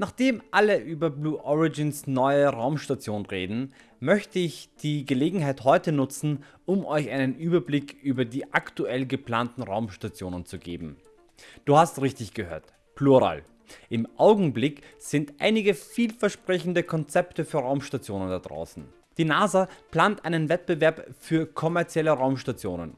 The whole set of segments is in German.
Nachdem alle über Blue Origins neue Raumstation reden, möchte ich die Gelegenheit heute nutzen, um euch einen Überblick über die aktuell geplanten Raumstationen zu geben. Du hast richtig gehört, Plural. Im Augenblick sind einige vielversprechende Konzepte für Raumstationen da draußen. Die NASA plant einen Wettbewerb für kommerzielle Raumstationen.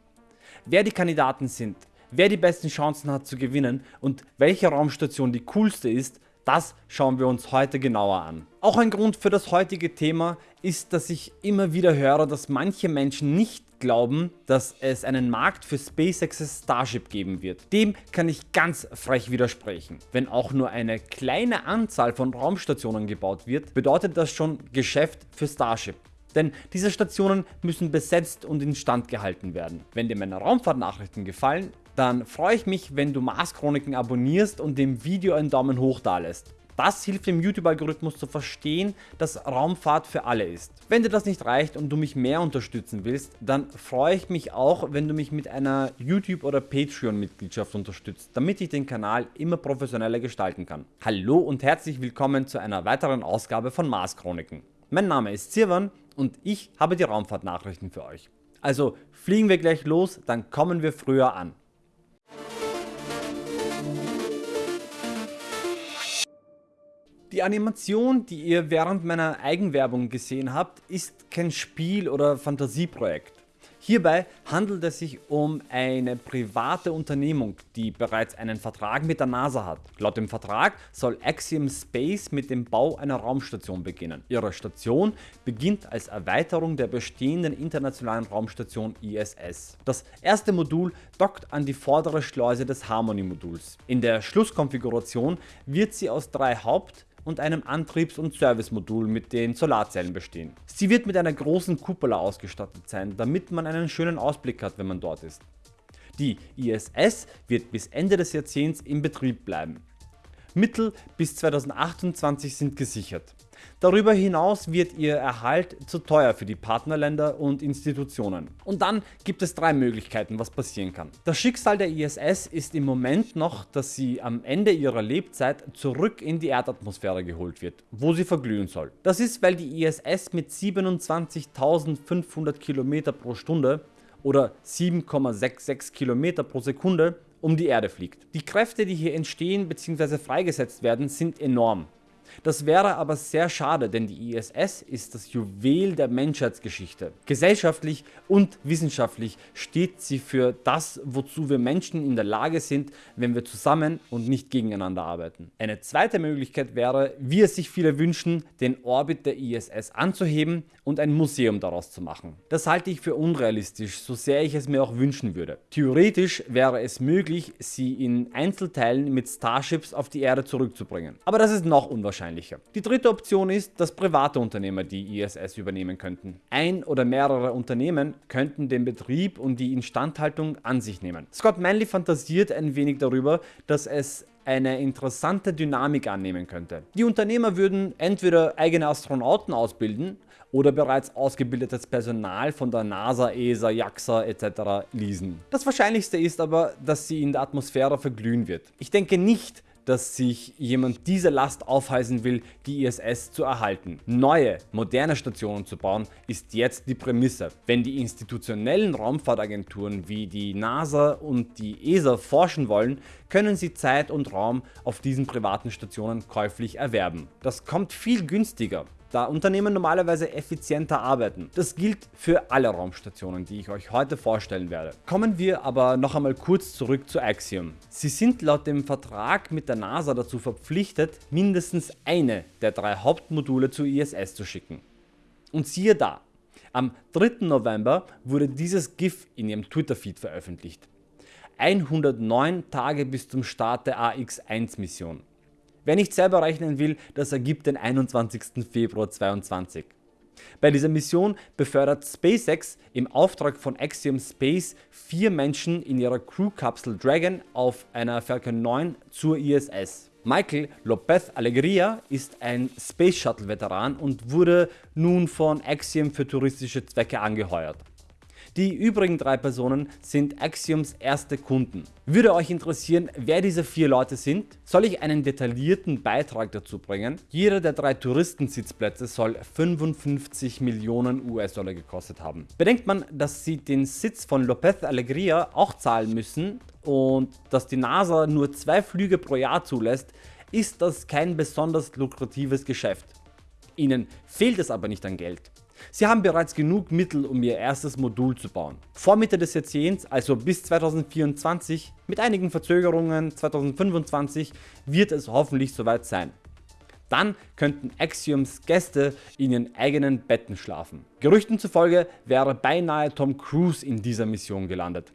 Wer die Kandidaten sind, wer die besten Chancen hat zu gewinnen und welche Raumstation die coolste ist, das schauen wir uns heute genauer an. Auch ein Grund für das heutige Thema ist, dass ich immer wieder höre, dass manche Menschen nicht glauben, dass es einen Markt für SpaceX's Starship geben wird. Dem kann ich ganz frech widersprechen. Wenn auch nur eine kleine Anzahl von Raumstationen gebaut wird, bedeutet das schon Geschäft für Starship. Denn diese Stationen müssen besetzt und instand gehalten werden. Wenn dir meine Raumfahrtnachrichten gefallen, dann freue ich mich wenn du Mars Chroniken abonnierst und dem Video einen Daumen hoch da lässt. Das hilft dem YouTube Algorithmus zu verstehen, dass Raumfahrt für alle ist. Wenn dir das nicht reicht und du mich mehr unterstützen willst, dann freue ich mich auch wenn du mich mit einer YouTube oder Patreon Mitgliedschaft unterstützt, damit ich den Kanal immer professioneller gestalten kann. Hallo und herzlich willkommen zu einer weiteren Ausgabe von Mars Chroniken. Mein Name ist Sirwan und ich habe die Raumfahrtnachrichten für euch. Also fliegen wir gleich los, dann kommen wir früher an. Die Animation, die ihr während meiner Eigenwerbung gesehen habt, ist kein Spiel oder Fantasieprojekt. Hierbei handelt es sich um eine private Unternehmung, die bereits einen Vertrag mit der NASA hat. Laut dem Vertrag soll Axiom Space mit dem Bau einer Raumstation beginnen. Ihre Station beginnt als Erweiterung der bestehenden internationalen Raumstation ISS. Das erste Modul dockt an die vordere Schleuse des Harmony Moduls. In der Schlusskonfiguration wird sie aus drei Haupt- und einem Antriebs- und Servicemodul mit den Solarzellen bestehen. Sie wird mit einer großen Kuppel ausgestattet sein, damit man einen schönen Ausblick hat wenn man dort ist. Die ISS wird bis Ende des Jahrzehnts in Betrieb bleiben. Mittel bis 2028 sind gesichert. Darüber hinaus wird ihr Erhalt zu teuer für die Partnerländer und Institutionen. Und dann gibt es drei Möglichkeiten was passieren kann. Das Schicksal der ISS ist im Moment noch, dass sie am Ende ihrer Lebzeit zurück in die Erdatmosphäre geholt wird, wo sie verglühen soll. Das ist weil die ISS mit 27.500 km pro Stunde oder 7,66 km pro Sekunde um die Erde fliegt. Die Kräfte die hier entstehen bzw. freigesetzt werden sind enorm. Das wäre aber sehr schade, denn die ISS ist das Juwel der Menschheitsgeschichte. Gesellschaftlich und wissenschaftlich steht sie für das wozu wir Menschen in der Lage sind, wenn wir zusammen und nicht gegeneinander arbeiten. Eine zweite Möglichkeit wäre, wie es sich viele wünschen, den Orbit der ISS anzuheben und ein Museum daraus zu machen. Das halte ich für unrealistisch, so sehr ich es mir auch wünschen würde. Theoretisch wäre es möglich, sie in Einzelteilen mit Starships auf die Erde zurückzubringen. Aber das ist noch unwahrscheinlicher wahrscheinlicher. Die dritte Option ist, dass private Unternehmer die ISS übernehmen könnten. Ein oder mehrere Unternehmen könnten den Betrieb und die Instandhaltung an sich nehmen. Scott Manley fantasiert ein wenig darüber, dass es eine interessante Dynamik annehmen könnte. Die Unternehmer würden entweder eigene Astronauten ausbilden oder bereits ausgebildetes Personal von der NASA, ESA, JAXA etc. leasen. Das wahrscheinlichste ist aber, dass sie in der Atmosphäre verglühen wird. Ich denke nicht, dass sich jemand diese Last aufheißen will, die ISS zu erhalten. Neue, moderne Stationen zu bauen ist jetzt die Prämisse. Wenn die institutionellen Raumfahrtagenturen wie die NASA und die ESA forschen wollen, können sie Zeit und Raum auf diesen privaten Stationen käuflich erwerben. Das kommt viel günstiger da Unternehmen normalerweise effizienter arbeiten. Das gilt für alle Raumstationen, die ich euch heute vorstellen werde. Kommen wir aber noch einmal kurz zurück zu Axiom. Sie sind laut dem Vertrag mit der NASA dazu verpflichtet, mindestens eine der drei Hauptmodule zur ISS zu schicken. Und siehe da, am 3. November wurde dieses GIF in ihrem Twitter-Feed veröffentlicht. 109 Tage bis zum Start der AX-1 Mission. Wer nicht selber rechnen will, das ergibt den 21. Februar 2022. Bei dieser Mission befördert SpaceX im Auftrag von Axiom Space vier Menschen in ihrer Crew-Kapsel Dragon auf einer Falcon 9 zur ISS. Michael Lopez Alegria ist ein Space Shuttle Veteran und wurde nun von Axiom für touristische Zwecke angeheuert. Die übrigen drei Personen sind Axioms erste Kunden. Würde euch interessieren wer diese vier Leute sind? Soll ich einen detaillierten Beitrag dazu bringen? Jeder der drei Touristensitzplätze soll 55 Millionen US-Dollar gekostet haben. Bedenkt man dass sie den Sitz von Lopez Alegria auch zahlen müssen und dass die NASA nur zwei Flüge pro Jahr zulässt, ist das kein besonders lukratives Geschäft. Ihnen fehlt es aber nicht an Geld. Sie haben bereits genug Mittel um ihr erstes Modul zu bauen. Vor Mitte des Jahrzehnts, also bis 2024, mit einigen Verzögerungen 2025, wird es hoffentlich soweit sein. Dann könnten Axioms Gäste in ihren eigenen Betten schlafen. Gerüchten zufolge wäre beinahe Tom Cruise in dieser Mission gelandet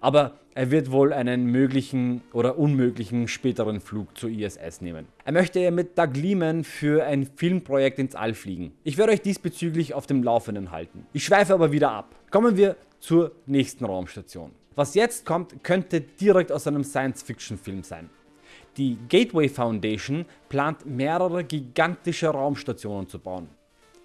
aber er wird wohl einen möglichen oder unmöglichen späteren Flug zur ISS nehmen. Er möchte ja mit Doug Liman für ein Filmprojekt ins All fliegen. Ich werde euch diesbezüglich auf dem Laufenden halten. Ich schweife aber wieder ab. Kommen wir zur nächsten Raumstation. Was jetzt kommt könnte direkt aus einem Science Fiction Film sein. Die Gateway Foundation plant mehrere gigantische Raumstationen zu bauen.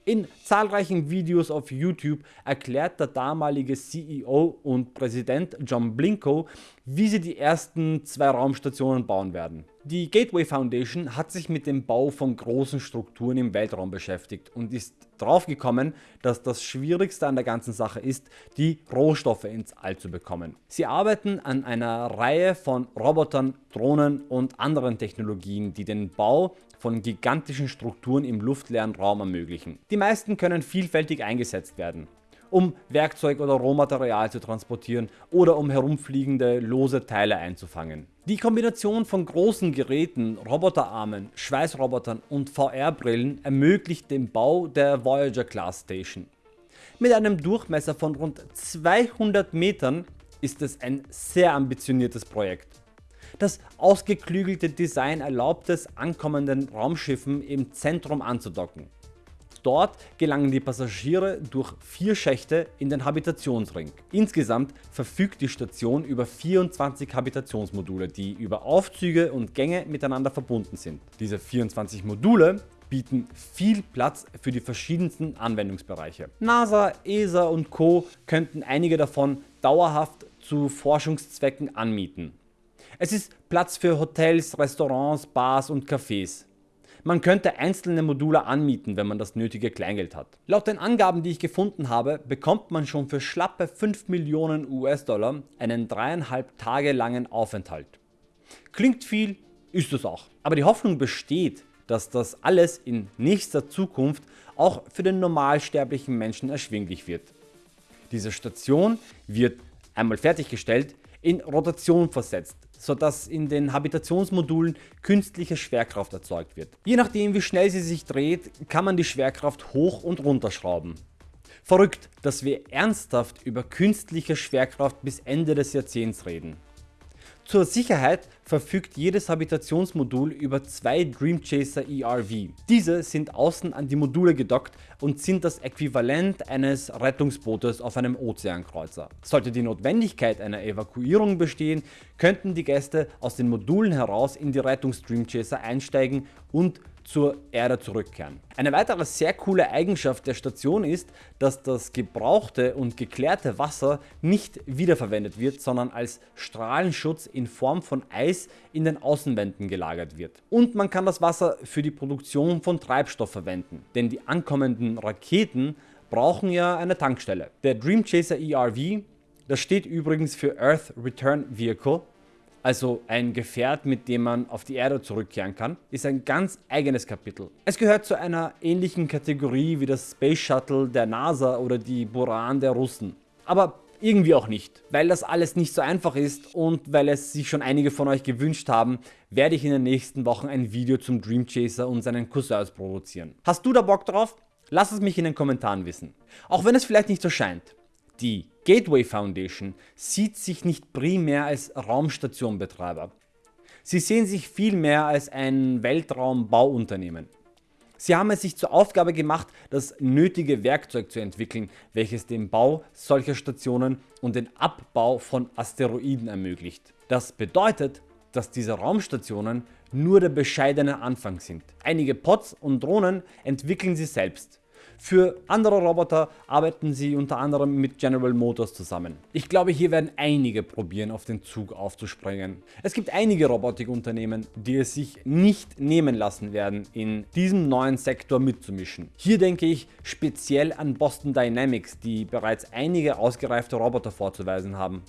In zahlreichen Videos auf YouTube erklärt der damalige CEO und Präsident John Blinko, wie sie die ersten zwei Raumstationen bauen werden. Die Gateway Foundation hat sich mit dem Bau von großen Strukturen im Weltraum beschäftigt und ist draufgekommen, dass das schwierigste an der ganzen Sache ist, die Rohstoffe ins All zu bekommen. Sie arbeiten an einer Reihe von Robotern, Drohnen und anderen Technologien, die den Bau von gigantischen Strukturen im luftleeren Raum ermöglichen. Die meisten können vielfältig eingesetzt werden um Werkzeug oder Rohmaterial zu transportieren oder um herumfliegende lose Teile einzufangen. Die Kombination von großen Geräten, Roboterarmen, Schweißrobotern und VR-Brillen ermöglicht den Bau der Voyager Class Station. Mit einem Durchmesser von rund 200 Metern ist es ein sehr ambitioniertes Projekt. Das ausgeklügelte Design erlaubt es ankommenden Raumschiffen im Zentrum anzudocken. Dort gelangen die Passagiere durch vier Schächte in den Habitationsring. Insgesamt verfügt die Station über 24 Habitationsmodule, die über Aufzüge und Gänge miteinander verbunden sind. Diese 24 Module bieten viel Platz für die verschiedensten Anwendungsbereiche. NASA, ESA und Co. könnten einige davon dauerhaft zu Forschungszwecken anmieten. Es ist Platz für Hotels, Restaurants, Bars und Cafés. Man könnte einzelne Module anmieten, wenn man das nötige Kleingeld hat. Laut den Angaben die ich gefunden habe, bekommt man schon für schlappe 5 Millionen US-Dollar einen dreieinhalb Tage langen Aufenthalt. Klingt viel, ist es auch. Aber die Hoffnung besteht, dass das alles in nächster Zukunft auch für den normalsterblichen Menschen erschwinglich wird. Diese Station wird einmal fertiggestellt in Rotation versetzt, sodass in den Habitationsmodulen künstliche Schwerkraft erzeugt wird. Je nachdem wie schnell sie sich dreht, kann man die Schwerkraft hoch und runter schrauben. Verrückt, dass wir ernsthaft über künstliche Schwerkraft bis Ende des Jahrzehnts reden. Zur Sicherheit verfügt jedes Habitationsmodul über zwei Dreamchaser ERV. Diese sind außen an die Module gedockt und sind das Äquivalent eines Rettungsbootes auf einem Ozeankreuzer. Sollte die Notwendigkeit einer Evakuierung bestehen, könnten die Gäste aus den Modulen heraus in die Rettungs-Dreamchaser einsteigen und zur Erde zurückkehren. Eine weitere sehr coole Eigenschaft der Station ist, dass das gebrauchte und geklärte Wasser nicht wiederverwendet wird, sondern als Strahlenschutz in Form von Eis in den Außenwänden gelagert wird. Und man kann das Wasser für die Produktion von Treibstoff verwenden, denn die ankommenden Raketen brauchen ja eine Tankstelle. Der Dream Chaser ERV, das steht übrigens für Earth Return Vehicle also ein Gefährt mit dem man auf die Erde zurückkehren kann, ist ein ganz eigenes Kapitel. Es gehört zu einer ähnlichen Kategorie wie das Space Shuttle der NASA oder die Buran der Russen. Aber irgendwie auch nicht. Weil das alles nicht so einfach ist und weil es sich schon einige von euch gewünscht haben, werde ich in den nächsten Wochen ein Video zum Dream Chaser und seinen Cousins produzieren. Hast du da Bock drauf? Lass es mich in den Kommentaren wissen. Auch wenn es vielleicht nicht so scheint. Die Gateway Foundation sieht sich nicht primär als Raumstationbetreiber. Sie sehen sich vielmehr als ein Weltraumbauunternehmen. Sie haben es sich zur Aufgabe gemacht, das nötige Werkzeug zu entwickeln, welches den Bau solcher Stationen und den Abbau von Asteroiden ermöglicht. Das bedeutet, dass diese Raumstationen nur der bescheidene Anfang sind. Einige Pods und Drohnen entwickeln sie selbst. Für andere Roboter arbeiten sie unter anderem mit General Motors zusammen. Ich glaube hier werden einige probieren auf den Zug aufzuspringen. Es gibt einige Robotikunternehmen die es sich nicht nehmen lassen werden in diesem neuen Sektor mitzumischen. Hier denke ich speziell an Boston Dynamics die bereits einige ausgereifte Roboter vorzuweisen haben.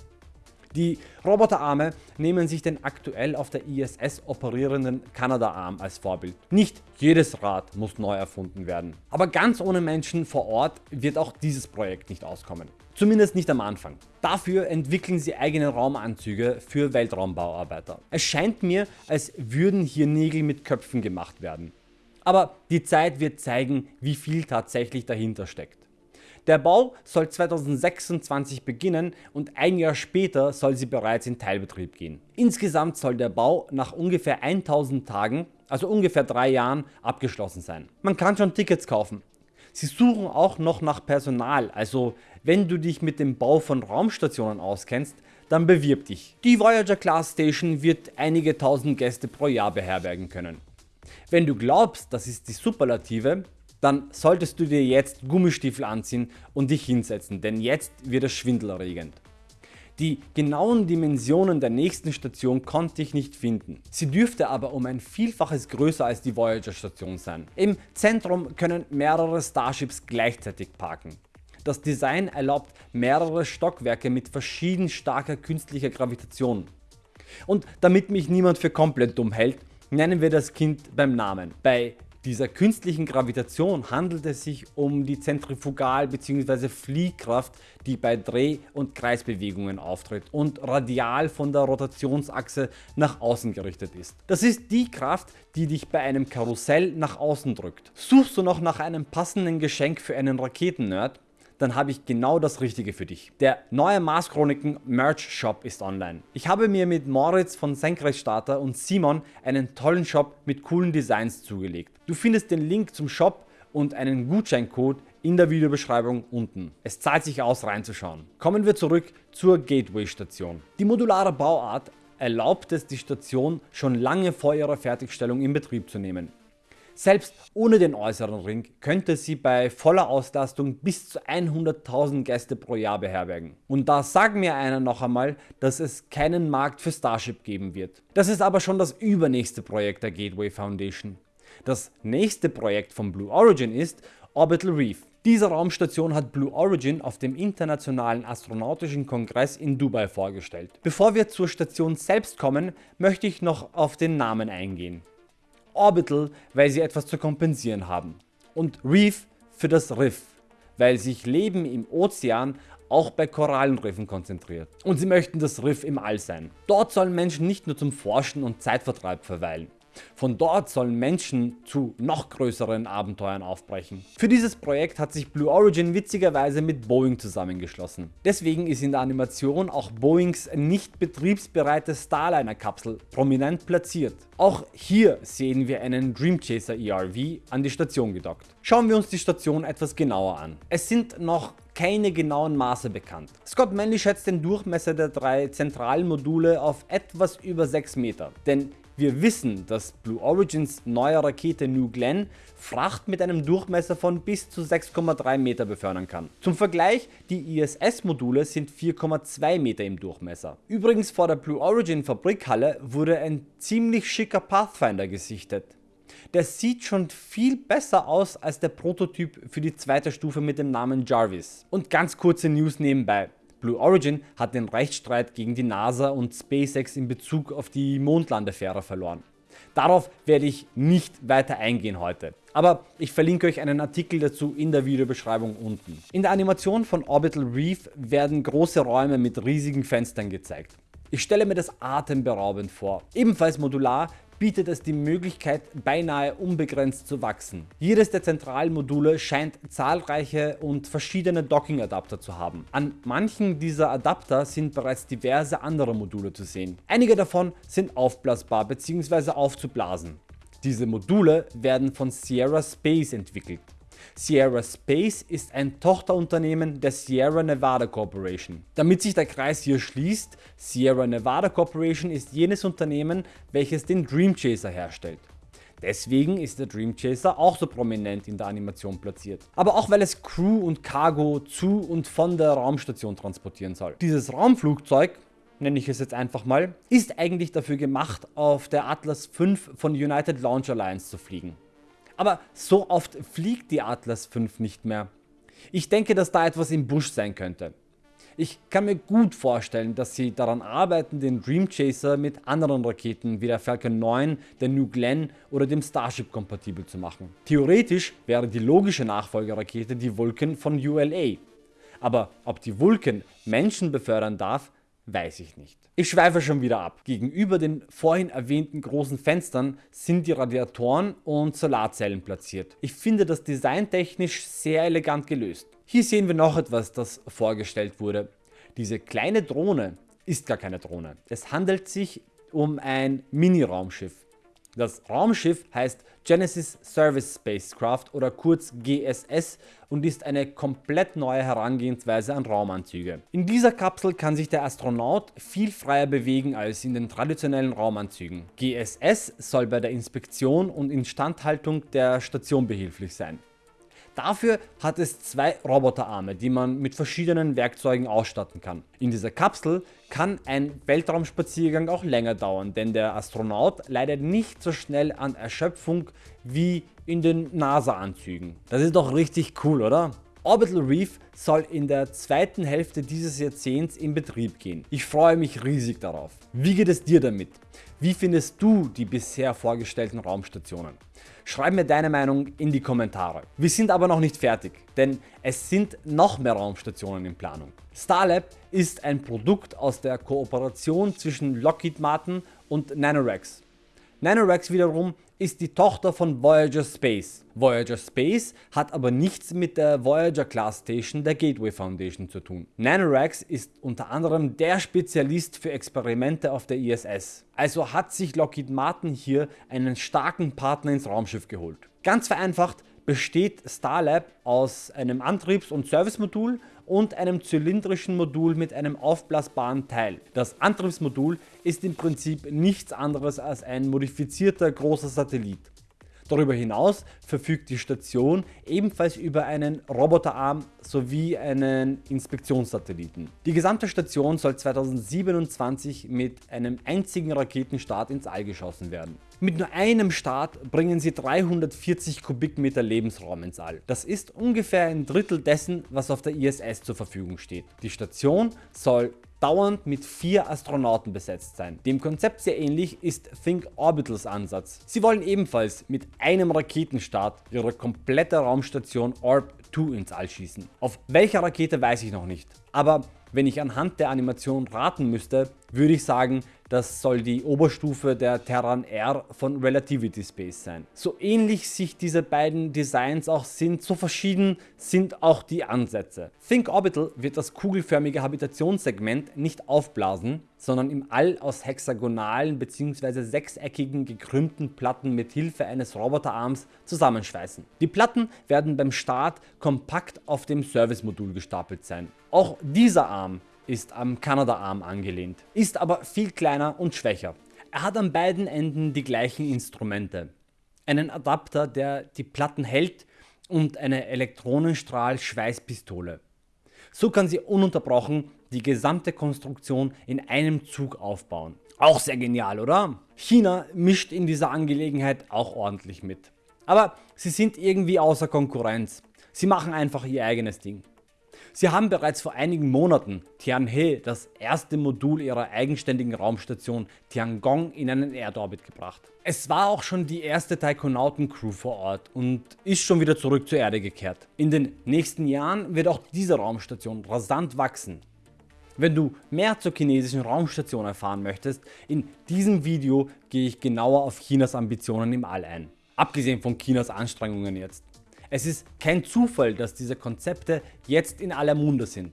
Die Roboterarme nehmen sich den aktuell auf der ISS operierenden Kanada-Arm als Vorbild. Nicht jedes Rad muss neu erfunden werden. Aber ganz ohne Menschen vor Ort wird auch dieses Projekt nicht auskommen. Zumindest nicht am Anfang. Dafür entwickeln sie eigene Raumanzüge für Weltraumbauarbeiter. Es scheint mir als würden hier Nägel mit Köpfen gemacht werden. Aber die Zeit wird zeigen wie viel tatsächlich dahinter steckt. Der Bau soll 2026 beginnen und ein Jahr später soll sie bereits in Teilbetrieb gehen. Insgesamt soll der Bau nach ungefähr 1000 Tagen, also ungefähr 3 Jahren, abgeschlossen sein. Man kann schon Tickets kaufen. Sie suchen auch noch nach Personal, also wenn du dich mit dem Bau von Raumstationen auskennst, dann bewirb dich. Die Voyager Class Station wird einige tausend Gäste pro Jahr beherbergen können. Wenn du glaubst, das ist die Superlative, dann solltest du dir jetzt Gummistiefel anziehen und dich hinsetzen, denn jetzt wird es schwindelerregend. Die genauen Dimensionen der nächsten Station konnte ich nicht finden. Sie dürfte aber um ein Vielfaches größer als die Voyager Station sein. Im Zentrum können mehrere Starships gleichzeitig parken. Das Design erlaubt mehrere Stockwerke mit verschieden starker künstlicher Gravitation. Und damit mich niemand für komplett dumm hält, nennen wir das Kind beim Namen. Bei dieser künstlichen Gravitation handelt es sich um die Zentrifugal- bzw. Fliehkraft die bei Dreh- und Kreisbewegungen auftritt und radial von der Rotationsachse nach außen gerichtet ist. Das ist die Kraft die dich bei einem Karussell nach außen drückt. Suchst du noch nach einem passenden Geschenk für einen Raketen-Nerd? Dann habe ich genau das richtige für dich. Der neue Mars Chroniken Merch Shop ist online. Ich habe mir mit Moritz von Senkrechtstarter und Simon einen tollen Shop mit coolen Designs zugelegt. Du findest den Link zum Shop und einen Gutscheincode in der Videobeschreibung unten. Es zahlt sich aus reinzuschauen. Kommen wir zurück zur Gateway Station. Die modulare Bauart erlaubt es die Station schon lange vor ihrer Fertigstellung in Betrieb zu nehmen. Selbst ohne den äußeren Ring könnte sie bei voller Auslastung bis zu 100.000 Gäste pro Jahr beherbergen. Und da sagt mir einer noch einmal, dass es keinen Markt für Starship geben wird. Das ist aber schon das übernächste Projekt der Gateway Foundation. Das nächste Projekt von Blue Origin ist Orbital Reef. Diese Raumstation hat Blue Origin auf dem Internationalen Astronautischen Kongress in Dubai vorgestellt. Bevor wir zur Station selbst kommen, möchte ich noch auf den Namen eingehen. Orbital, weil sie etwas zu kompensieren haben und Reef für das Riff, weil sich Leben im Ozean auch bei Korallenriffen konzentriert. Und sie möchten das Riff im All sein. Dort sollen Menschen nicht nur zum Forschen und Zeitvertreib verweilen. Von dort sollen Menschen zu noch größeren Abenteuern aufbrechen. Für dieses Projekt hat sich Blue Origin witzigerweise mit Boeing zusammengeschlossen. Deswegen ist in der Animation auch Boeings nicht betriebsbereite Starliner Kapsel prominent platziert. Auch hier sehen wir einen Dreamchaser ERV an die Station gedockt. Schauen wir uns die Station etwas genauer an. Es sind noch keine genauen Maße bekannt. Scott Manley schätzt den Durchmesser der drei zentralen Module auf etwas über 6 Meter, denn wir wissen, dass Blue Origins neue Rakete New Glenn Fracht mit einem Durchmesser von bis zu 6,3 Meter befördern kann. Zum Vergleich, die ISS Module sind 4,2 Meter im Durchmesser. Übrigens vor der Blue Origin Fabrikhalle wurde ein ziemlich schicker Pathfinder gesichtet. Der sieht schon viel besser aus als der Prototyp für die zweite Stufe mit dem Namen Jarvis. Und ganz kurze News nebenbei. Blue Origin hat den Rechtsstreit gegen die NASA und SpaceX in Bezug auf die Mondlandefähre verloren. Darauf werde ich nicht weiter eingehen heute, aber ich verlinke euch einen Artikel dazu in der Videobeschreibung unten. In der Animation von Orbital Reef werden große Räume mit riesigen Fenstern gezeigt. Ich stelle mir das atemberaubend vor. Ebenfalls modular bietet es die Möglichkeit beinahe unbegrenzt zu wachsen. Jedes der zentralen Module scheint zahlreiche und verschiedene Docking Adapter zu haben. An manchen dieser Adapter sind bereits diverse andere Module zu sehen. Einige davon sind aufblasbar bzw. aufzublasen. Diese Module werden von Sierra Space entwickelt. Sierra Space ist ein Tochterunternehmen der Sierra Nevada Corporation. Damit sich der Kreis hier schließt, Sierra Nevada Corporation ist jenes Unternehmen welches den Dream Chaser herstellt. Deswegen ist der Dream Chaser auch so prominent in der Animation platziert. Aber auch weil es Crew und Cargo zu und von der Raumstation transportieren soll. Dieses Raumflugzeug nenne ich es jetzt einfach mal, ist eigentlich dafür gemacht auf der Atlas V von United Launch Alliance zu fliegen. Aber so oft fliegt die Atlas V nicht mehr. Ich denke dass da etwas im Busch sein könnte. Ich kann mir gut vorstellen, dass sie daran arbeiten, den Dream Chaser mit anderen Raketen wie der Falcon 9, der New Glenn oder dem Starship kompatibel zu machen. Theoretisch wäre die logische Nachfolgerakete die Vulcan von ULA. Aber ob die Vulcan Menschen befördern darf, weiß ich nicht. Ich schweife schon wieder ab. Gegenüber den vorhin erwähnten großen Fenstern sind die Radiatoren und Solarzellen platziert. Ich finde das designtechnisch sehr elegant gelöst. Hier sehen wir noch etwas das vorgestellt wurde. Diese kleine Drohne ist gar keine Drohne. Es handelt sich um ein Mini-Raumschiff. Das Raumschiff heißt Genesis Service Spacecraft oder kurz GSS und ist eine komplett neue Herangehensweise an Raumanzüge. In dieser Kapsel kann sich der Astronaut viel freier bewegen als in den traditionellen Raumanzügen. GSS soll bei der Inspektion und Instandhaltung der Station behilflich sein. Dafür hat es zwei Roboterarme, die man mit verschiedenen Werkzeugen ausstatten kann. In dieser Kapsel kann ein Weltraumspaziergang auch länger dauern, denn der Astronaut leidet nicht so schnell an Erschöpfung wie in den NASA-Anzügen. Das ist doch richtig cool, oder? Orbital Reef soll in der zweiten Hälfte dieses Jahrzehnts in Betrieb gehen. Ich freue mich riesig darauf. Wie geht es dir damit? Wie findest du die bisher vorgestellten Raumstationen? Schreib mir deine Meinung in die Kommentare. Wir sind aber noch nicht fertig, denn es sind noch mehr Raumstationen in Planung. Starlab ist ein Produkt aus der Kooperation zwischen Lockheed Martin und Nanorex. Nanorex wiederum ist die Tochter von Voyager Space. Voyager Space hat aber nichts mit der Voyager Class Station der Gateway Foundation zu tun. Nanorex ist unter anderem der Spezialist für Experimente auf der ISS. Also hat sich Lockheed Martin hier einen starken Partner ins Raumschiff geholt. Ganz vereinfacht besteht Starlab aus einem Antriebs- und Servicemodul und einem zylindrischen Modul mit einem aufblasbaren Teil. Das Antriebsmodul ist im Prinzip nichts anderes als ein modifizierter großer Satellit. Darüber hinaus verfügt die Station ebenfalls über einen Roboterarm sowie einen Inspektionssatelliten. Die gesamte Station soll 2027 mit einem einzigen Raketenstart ins All geschossen werden. Mit nur einem Start bringen sie 340 Kubikmeter Lebensraum ins All. Das ist ungefähr ein Drittel dessen was auf der ISS zur Verfügung steht. Die Station soll dauernd mit vier Astronauten besetzt sein. Dem Konzept sehr ähnlich ist Think Orbitals Ansatz. Sie wollen ebenfalls mit einem Raketenstart ihre komplette Raumstation Orb 2 ins All schießen. Auf welcher Rakete weiß ich noch nicht, aber wenn ich anhand der Animation raten müsste, würde ich sagen, das soll die Oberstufe der Terran R von Relativity Space sein. So ähnlich sich diese beiden Designs auch sind, so verschieden sind auch die Ansätze. Think Orbital wird das kugelförmige Habitationssegment nicht aufblasen, sondern im All aus hexagonalen bzw. sechseckigen gekrümmten Platten mit Hilfe eines Roboterarms zusammenschweißen. Die Platten werden beim Start kompakt auf dem Servicemodul gestapelt sein. Auch dieser Arm ist am Kanada-Arm angelehnt, ist aber viel kleiner und schwächer. Er hat an beiden Enden die gleichen Instrumente. Einen Adapter der die Platten hält und eine Elektronenstrahl-Schweißpistole. So kann sie ununterbrochen die gesamte Konstruktion in einem Zug aufbauen. Auch sehr genial oder? China mischt in dieser Angelegenheit auch ordentlich mit. Aber sie sind irgendwie außer Konkurrenz. Sie machen einfach ihr eigenes Ding. Sie haben bereits vor einigen Monaten Tianhe, das erste Modul ihrer eigenständigen Raumstation Tiangong in einen Erdorbit gebracht. Es war auch schon die erste Taikonauten-Crew vor Ort und ist schon wieder zurück zur Erde gekehrt. In den nächsten Jahren wird auch diese Raumstation rasant wachsen. Wenn du mehr zur chinesischen Raumstation erfahren möchtest, in diesem Video gehe ich genauer auf Chinas Ambitionen im All ein. Abgesehen von Chinas Anstrengungen jetzt. Es ist kein Zufall, dass diese Konzepte jetzt in aller Munde sind.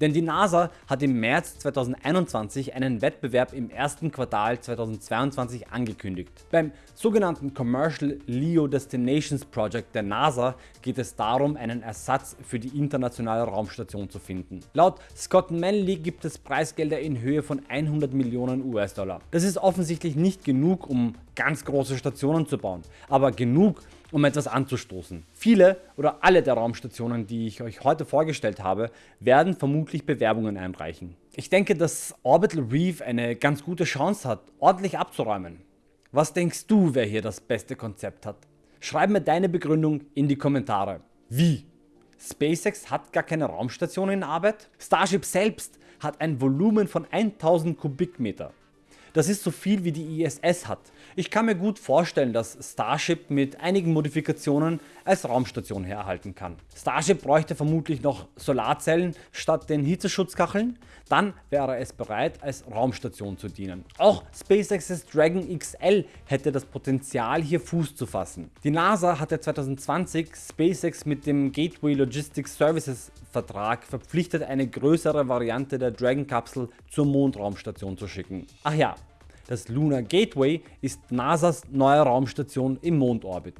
Denn die NASA hat im März 2021 einen Wettbewerb im ersten Quartal 2022 angekündigt. Beim sogenannten Commercial LEO Destinations Project der NASA geht es darum einen Ersatz für die internationale Raumstation zu finden. Laut Scott Manley gibt es Preisgelder in Höhe von 100 Millionen US-Dollar. Das ist offensichtlich nicht genug um ganz große Stationen zu bauen, aber genug um etwas anzustoßen. Viele oder alle der Raumstationen die ich euch heute vorgestellt habe werden vermutlich Bewerbungen einreichen. Ich denke dass Orbital Reef eine ganz gute Chance hat ordentlich abzuräumen. Was denkst du wer hier das beste Konzept hat? Schreib mir deine Begründung in die Kommentare. Wie? SpaceX hat gar keine Raumstation in Arbeit? Starship selbst hat ein Volumen von 1000 Kubikmeter. Das ist so viel wie die ISS hat. Ich kann mir gut vorstellen dass Starship mit einigen Modifikationen als Raumstation herhalten kann. Starship bräuchte vermutlich noch Solarzellen statt den Hitzeschutzkacheln, dann wäre es bereit als Raumstation zu dienen. Auch SpaceX's Dragon XL hätte das Potenzial hier Fuß zu fassen. Die NASA hatte 2020 SpaceX mit dem Gateway Logistics Services Vertrag verpflichtet eine größere Variante der Dragon Kapsel zur Mondraumstation zu schicken. Ach ja, das Lunar Gateway ist NASAs neue Raumstation im Mondorbit.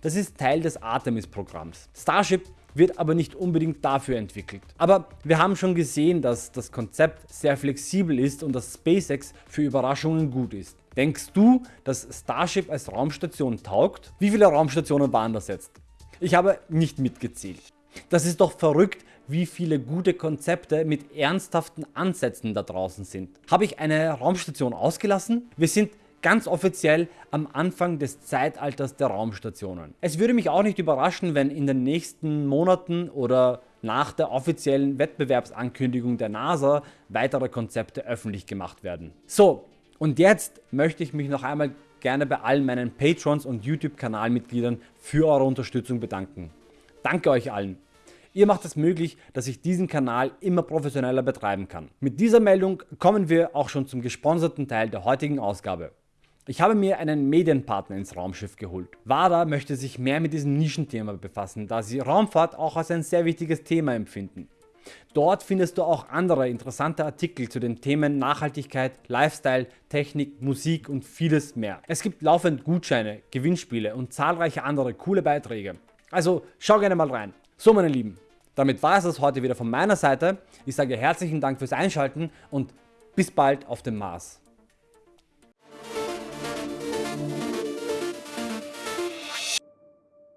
Das ist Teil des Artemis Programms. Starship wird aber nicht unbedingt dafür entwickelt. Aber wir haben schon gesehen dass das Konzept sehr flexibel ist und dass SpaceX für Überraschungen gut ist. Denkst du dass Starship als Raumstation taugt? Wie viele Raumstationen waren das jetzt? Ich habe nicht mitgezählt. Das ist doch verrückt wie viele gute Konzepte mit ernsthaften Ansätzen da draußen sind. Habe ich eine Raumstation ausgelassen? Wir sind ganz offiziell am Anfang des Zeitalters der Raumstationen. Es würde mich auch nicht überraschen wenn in den nächsten Monaten oder nach der offiziellen Wettbewerbsankündigung der NASA weitere Konzepte öffentlich gemacht werden. So und jetzt möchte ich mich noch einmal gerne bei allen meinen Patrons und YouTube Kanalmitgliedern für eure Unterstützung bedanken. Danke euch allen. Ihr macht es möglich, dass ich diesen Kanal immer professioneller betreiben kann. Mit dieser Meldung kommen wir auch schon zum gesponserten Teil der heutigen Ausgabe. Ich habe mir einen Medienpartner ins Raumschiff geholt. WADA möchte sich mehr mit diesem Nischenthema befassen, da sie Raumfahrt auch als ein sehr wichtiges Thema empfinden. Dort findest du auch andere interessante Artikel zu den Themen Nachhaltigkeit, Lifestyle, Technik, Musik und vieles mehr. Es gibt laufend Gutscheine, Gewinnspiele und zahlreiche andere coole Beiträge. Also schau gerne mal rein. So meine Lieben, damit war es das heute wieder von meiner Seite. Ich sage herzlichen Dank fürs Einschalten und bis bald auf dem Mars.